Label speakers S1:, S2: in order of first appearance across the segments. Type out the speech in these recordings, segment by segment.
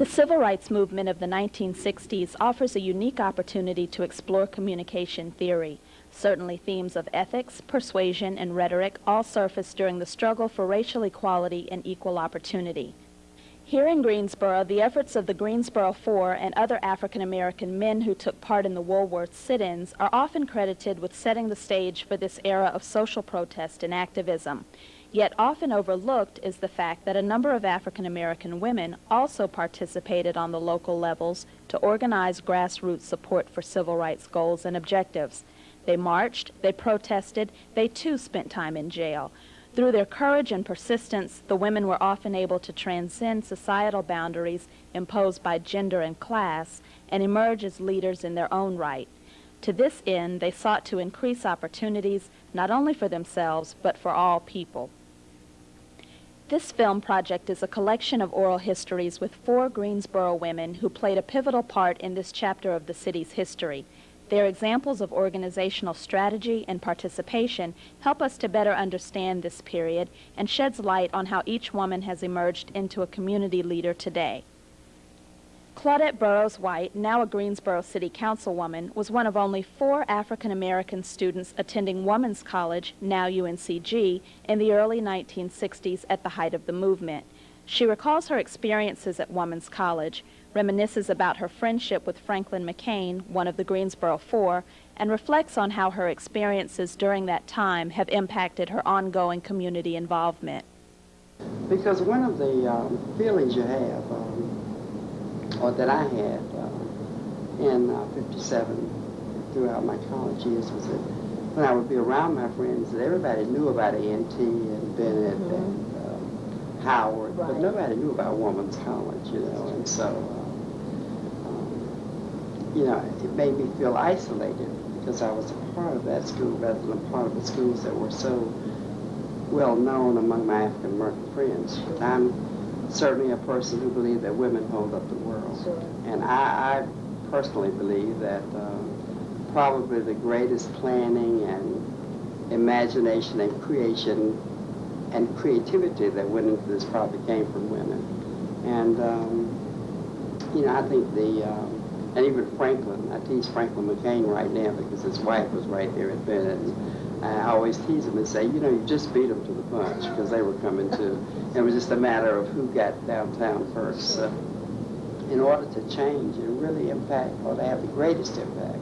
S1: The civil rights movement of the 1960s offers a unique opportunity to explore communication theory. Certainly themes of ethics, persuasion, and rhetoric all surfaced during the struggle for racial equality and equal opportunity. Here in Greensboro, the efforts of the Greensboro Four and other African American men who took part in the Woolworth sit-ins are often credited with setting the stage for this era of social protest and activism. Yet often overlooked is the fact that a number of African American women also participated on the local levels to organize grassroots support for civil rights goals and objectives. They marched, they protested, they too spent time in jail. Through their courage and persistence, the women were often able to transcend societal boundaries imposed by gender and class and emerge as leaders in their own right. To this end, they sought to increase opportunities not only for themselves, but for all people. This film project is a collection of oral histories with four Greensboro women who played a pivotal part in this chapter of the city's history. Their examples of organizational strategy and participation help us to better understand this period and sheds light on how each woman has emerged into a community leader today. Claudette Burroughs White, now a Greensboro City Councilwoman, was one of only four African American students attending Women's College, now UNCG, in the early 1960s at the height of the movement. She recalls her experiences at Women's College, reminisces about her friendship with Franklin McCain, one of the Greensboro Four, and reflects on how her experiences during that time have impacted her ongoing community involvement.
S2: Because one of the um, feelings you have, um, or that I had uh, in uh, 57 throughout my college years was that when I would be around my friends, that everybody knew about A&T Bennett mm -hmm. and um, Howard, right. but nobody knew about Woman's College, you know, and so you know, it made me feel isolated because I was a part of that school rather than a part of the schools that were so well known among my African American friends. I'm certainly a person who believed that women hold up the world. Sure. And I, I, personally believe that um, probably the greatest planning and imagination and creation and creativity that went into this probably came from women. And, um, you know, I think the, um, and even Franklin, I tease Franklin McCain right now because his wife was right there at Bennett. I always tease him and say, you know, you just beat them to the punch because they were coming too. It was just a matter of who got downtown first. So in order to change and really impact or to have the greatest impact,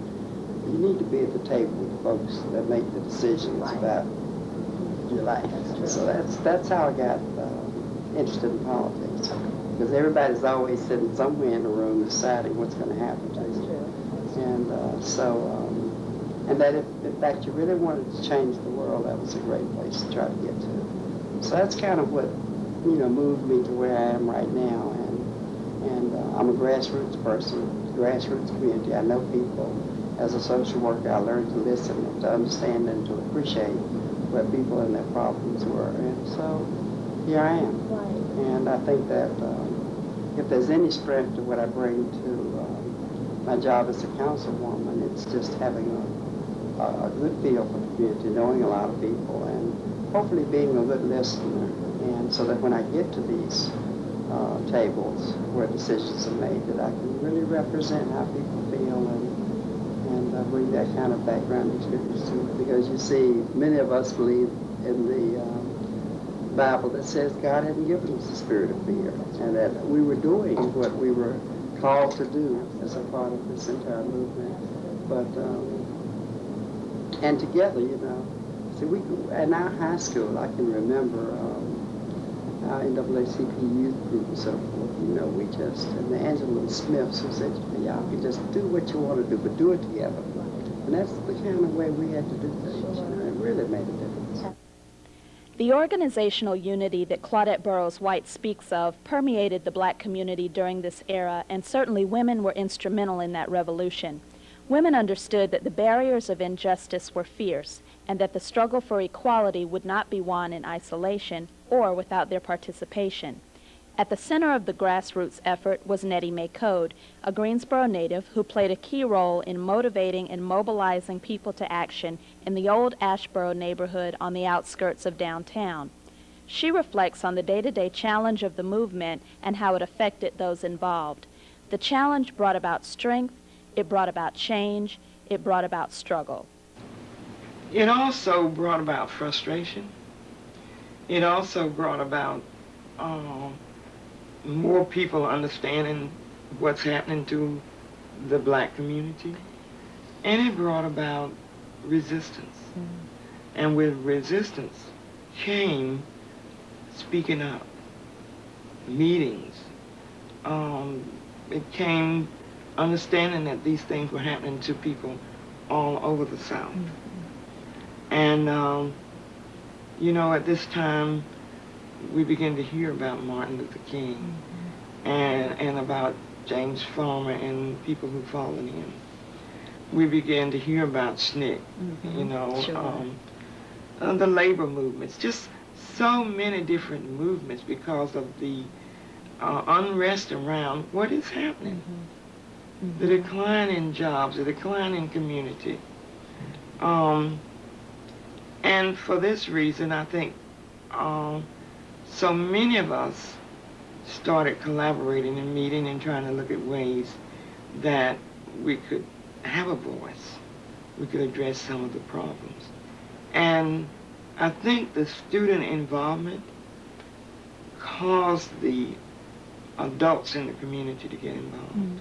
S2: you need to be at the table with folks that make the decisions right. about your life. That's so that's that's how I got uh, interested in politics because everybody's always sitting somewhere in the room deciding what's going to happen to you. And uh, so, um, and that if, in fact, you really wanted to change the world, that was a great place to try to get to. So that's kind of what, you know, moved me to where I am right now. And, and uh, I'm a grassroots person, grassroots community. I know people. As a social worker, I learned to listen and to understand and to appreciate what people and their problems were. And so here I am. Right. And I think that um, if there's any strength to what I bring to um, my job as a councilwoman, it's just having a, a, good feel for the community, knowing a lot of people, and hopefully being a good listener. And so that when I get to these uh, tables where decisions are made, that I can really represent how people feel and and uh, bring that kind of background experience to it. Because you see, many of us believe in the um, Bible that says God hadn't given us the spirit of fear, and that we were doing what we were called to do as a part of this entire movement. But um, and together, you know, see, we in our high school, I can remember um, our NAACP youth group and so forth. You know, we just and the Angela Smiths who said, y'all can just do what you want to do, but do it together. And that's the kind of way we had to do things. You know, it really made a difference.
S1: The organizational unity that Claudette Burroughs White speaks of permeated the black community during this era, and certainly women were instrumental in that revolution. Women understood that the barriers of injustice were fierce, and that the struggle for equality would not be won in isolation or without their participation. At the center of the grassroots effort was Nettie Mae Coad, a Greensboro native who played a key role in motivating and mobilizing people to action in the old Asheboro neighborhood on the outskirts of downtown. She reflects on the day-to-day challenge of the movement and how it affected those involved. The challenge brought about strength, it brought about change, it brought about struggle.
S3: It also brought about frustration. It also brought about um, more people understanding what's happening to the black community. And it brought about resistance. Mm. And with resistance came speaking up, meetings. Um, it came understanding that these things were happening to people all over the South. Mm -hmm. And, um, you know, at this time, we began to hear about Martin Luther King mm -hmm. and, and about James Farmer and people who followed him. We began to hear about SNCC, mm -hmm. you know, sure. um, uh, the labor movements, just so many different movements because of the uh, unrest around what is happening. Mm -hmm. The decline in jobs, the decline in community. Um, and for this reason, I think um, so many of us started collaborating and meeting and trying to look at ways that we could have a voice. We could address some of the problems. And I think the student involvement caused the adults in the community to get involved. Mm.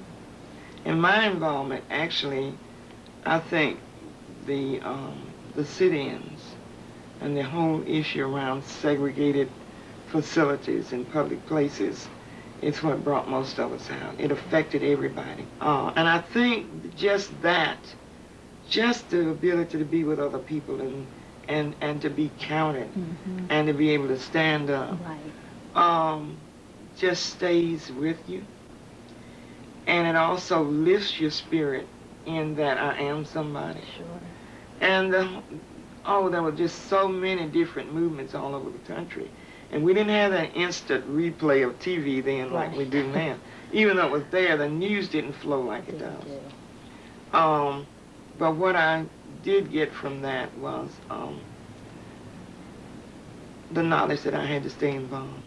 S3: And my involvement, actually, I think the um, the sit-ins and the whole issue around segregated facilities and public places is what brought most of us out. It affected everybody. Uh, and I think just that, just the ability to be with other people and and, and to be counted mm -hmm. and to be able to stand up. Right. Um, just stays with you. And it also lifts your spirit in that I am somebody.
S1: Sure.
S3: And, uh, oh, there were just so many different movements all over the country. And we didn't have that instant replay of TV then right. like we do now. Even though it was there, the news didn't flow like it does. Um, but what I did get from that was um, the knowledge that I had to stay involved.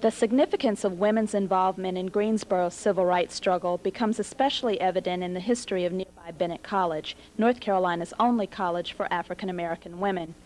S1: The significance of women's involvement in Greensboro's civil rights struggle becomes especially evident in the history of nearby Bennett College, North Carolina's only college for African American women.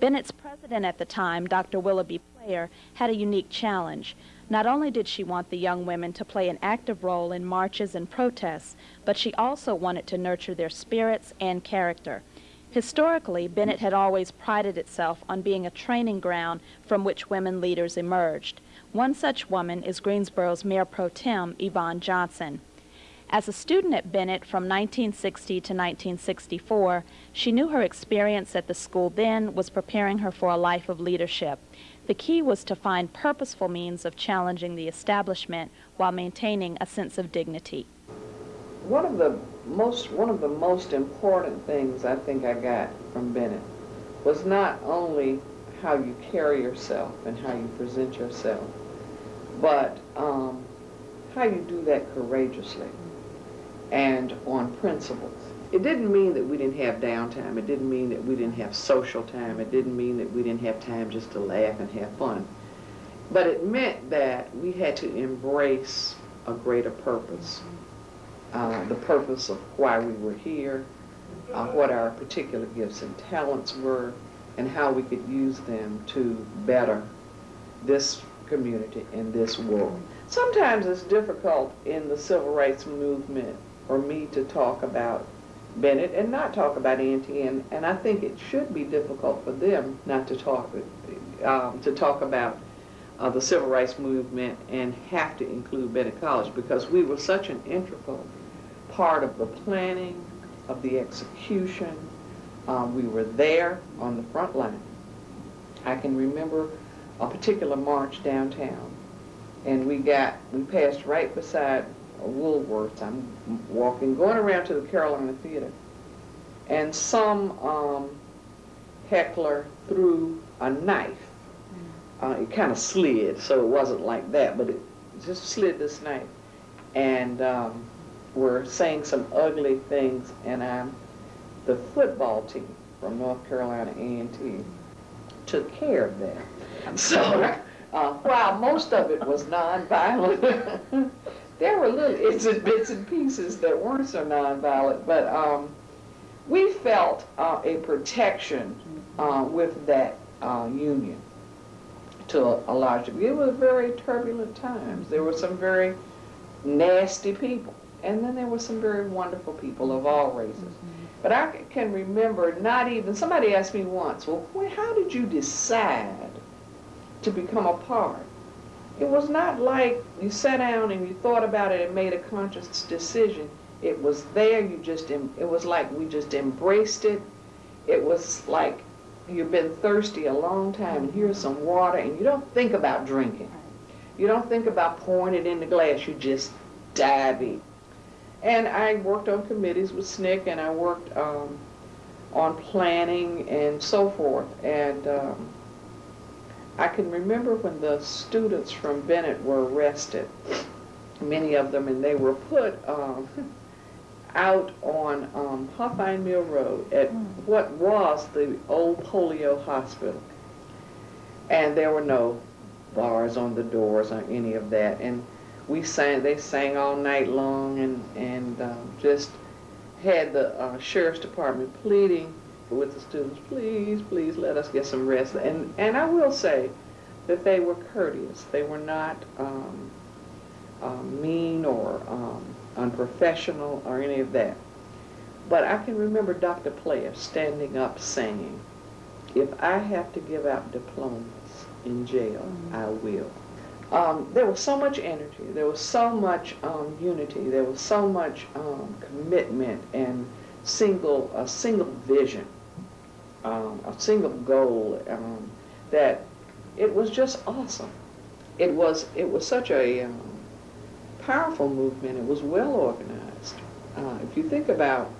S1: Bennett's president at the time, Dr. Willa B. Player, had a unique challenge. Not only did she want the young women to play an active role in marches and protests, but she also wanted to nurture their spirits and character. Historically, Bennett had always prided itself on being a training ground from which women leaders emerged. One such woman is Greensboro's Mayor Pro Tem, Yvonne Johnson. As a student at Bennett from 1960 to 1964, she knew her experience at the school then was preparing her for a life of leadership. The key was to find purposeful means of challenging the establishment while maintaining a sense of dignity.
S4: One of the most one of the most important things I think I got from Bennett was not only how you carry yourself and how you present yourself, but um, how you do that courageously and on principles. It didn't mean that we didn't have downtime. It didn't mean that we didn't have social time. It didn't mean that we didn't have time just to laugh and have fun. But it meant that we had to embrace a greater purpose. Uh, the purpose of why we were here, uh, what our particular gifts and talents were, and how we could use them to better this community in this world. Sometimes it's difficult in the civil rights movement for me to talk about Bennett and not talk about Auntie, and, and I think it should be difficult for them not to talk um, to talk about uh, the civil rights movement and have to include Bennett College because we were such an integral part of the planning, of the execution. Um, we were there on the front line. I can remember a particular march downtown, and we got we passed right beside Woolworths. I'm walking, going around to the Carolina Theater, and some um, heckler threw a knife. Uh, it kind of slid, so it wasn't like that, but it just slid this knife. And um, we're saying some ugly things, and I'm the football team from North Carolina A&T took care of that. So, uh, while most of it was nonviolent, there were little its and bits and pieces that weren't so nonviolent, but um, we felt uh, a protection uh, with that uh, union to a, a large degree. It was very turbulent times. There were some very nasty people, and then there were some very wonderful people of all races. But I can remember not even, somebody asked me once, well, how did you decide to become a part? It was not like you sat down and you thought about it and made a conscious decision. It was there, you just, em- it was like we just embraced it. It was like you've been thirsty a long time and here's some water and you don't think about drinking. You don't think about pouring it in the glass, you just dive in. And I worked on committees with SNCC and I worked um, on planning and so forth. And um, I can remember when the students from Bennett were arrested, many of them, and they were put um, out on um, Huffine Mill Road at what was the old polio hospital. And there were no bars on the doors or any of that. And we sang, they sang all night long and, and um, just had the uh, sheriff's department pleading with the students, please, please let us get some rest. And, and I will say that they were courteous. They were not um, um, mean or um, unprofessional or any of that. But I can remember Dr. Player standing up saying, if I have to give out diplomas in jail, I will. Um, there was so much energy, there was so much um, unity, there was so much um, commitment and single a single vision, um, a single goal um, that it was just awesome. It was it was such a um, powerful movement. It was well organized. Uh, if you think about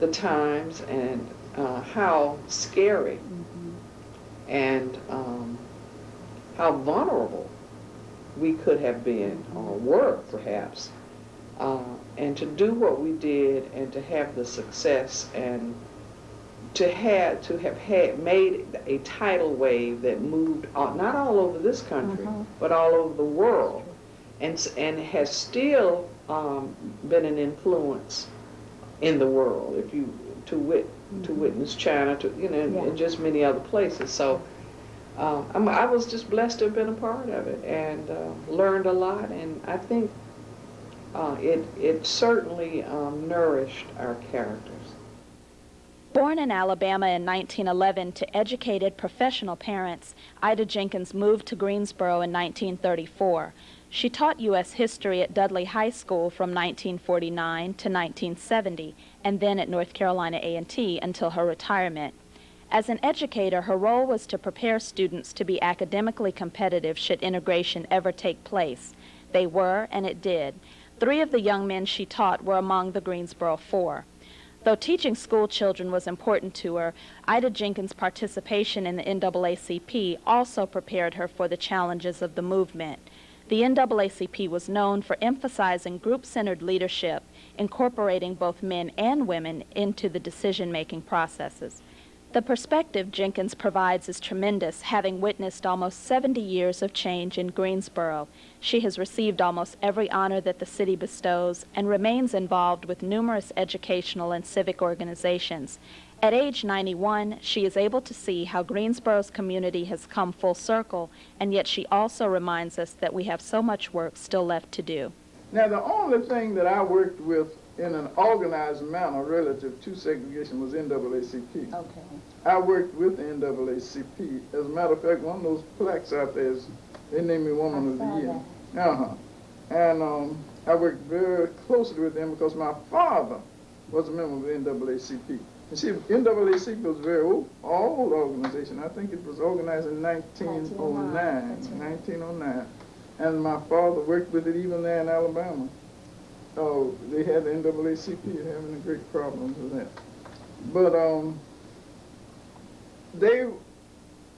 S4: the times and uh, how scary and um, how vulnerable we could have been or were perhaps uh, and to do what we did and to have the success and to have to have had made a tidal wave that moved on, not all over this country
S1: Mhm.
S4: but all over the world and and has still um, been an influence in the world if you to wit to witness China to you know and,
S1: Yeah.
S4: and just many other places so um, I'm, was just blessed to have been a part of it and uh, learned a lot. And I think uh, it it certainly um, nourished our characters.
S1: Born in Alabama in 1911 to educated professional parents, Ida Jenkins moved to Greensboro in 1934. She taught U.S. history at Dudley High School from 1949 to 1970, and then at North Carolina A&T until her retirement. As an educator, her role was to prepare students to be academically competitive should integration ever take place. They were, and it did. Three of the young men she taught were among the Greensboro Four. Though teaching school children was important to her, Ida Jenkins' participation in the NAACP also prepared her for the challenges of the movement. The NAACP was known for emphasizing group-centered leadership, incorporating both men and women into the decision-making processes. The perspective Jenkins provides is tremendous, having witnessed almost 70 years of change in Greensboro. She has received almost every honor that the city bestows and remains involved with numerous educational and civic organizations. At age 91, she is able to see how Greensboro's community has come full circle, and yet she also reminds us that we have so much work still left to do.
S5: Now, the only thing that I worked with in an organized manner relative to segregation was NAACP.
S1: Okay.
S5: I worked with the NAACP. As a matter of fact, one of those plaques out there is, they named me Woman of the Year. Uh-huh. And um, I worked very closely with them because my father was a member of the NAACP. You see, NAACP was a very old, old organization. I think it was organized in 1909. 1909. And my father worked with it even there in Alabama. Oh, they had the NAACP having great problems with that. But um, they,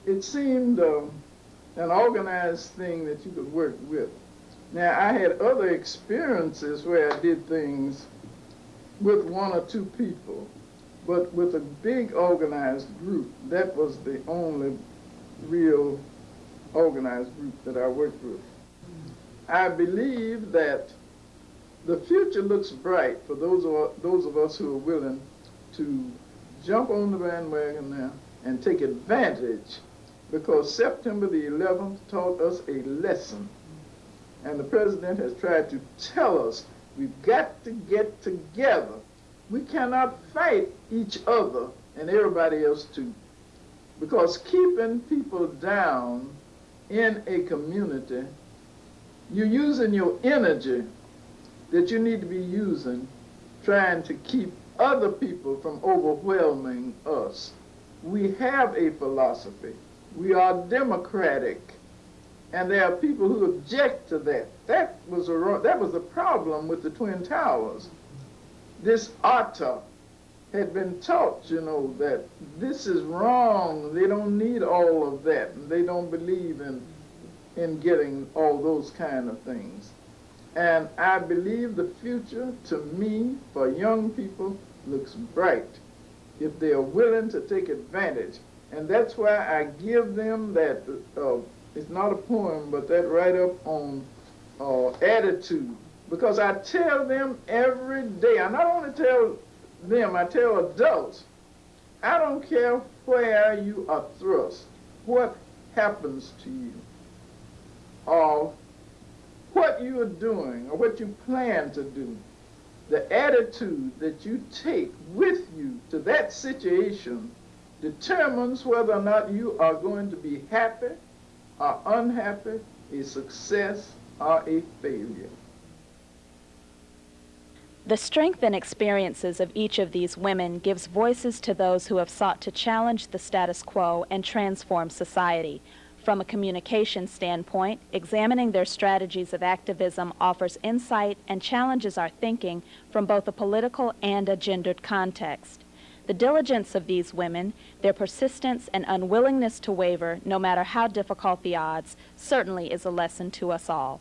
S5: it seemed um, an organized thing that you could work with. Now, I had other experiences where I did things with one or two people, but with a big organized group, that was the only real organized group that I worked with. I believe that the future looks bright for those of, those of us who are willing to jump on the bandwagon now and take advantage because September the 11th taught us a lesson. And the president has tried to tell us we've got to get together. We cannot fight each other and everybody else too. Because keeping people down in a community, you're using your energy that you need to be using trying to keep other people from overwhelming us. We have a philosophy. We are democratic. And there are people who object to that. That was a that was a problem with the Twin Towers. This Atta had been taught, you know, that this is wrong. They don't need all of that. And they don't believe in in getting all those kind of things. And I believe the future, to me, for young people, looks bright if they are willing to take advantage. And that's why I give them that, uh, it's not a poem, but that write-up on uh, attitude. Because I tell them every day, I not only tell them, I tell adults, I don't care where you are thrust, what happens to you, or what you are doing, or what you plan to do, the attitude that you take with you to that situation determines whether or not you are going to be happy or unhappy, a success or a failure.
S1: The strength and experiences of each of these women gives voices to those who have sought to challenge the status quo and transform society. From a communication standpoint, examining their strategies of activism offers insight and challenges our thinking from both a political and a gendered context. The diligence of these women, their persistence and unwillingness to waver, no matter how difficult the odds, certainly is a lesson to us all.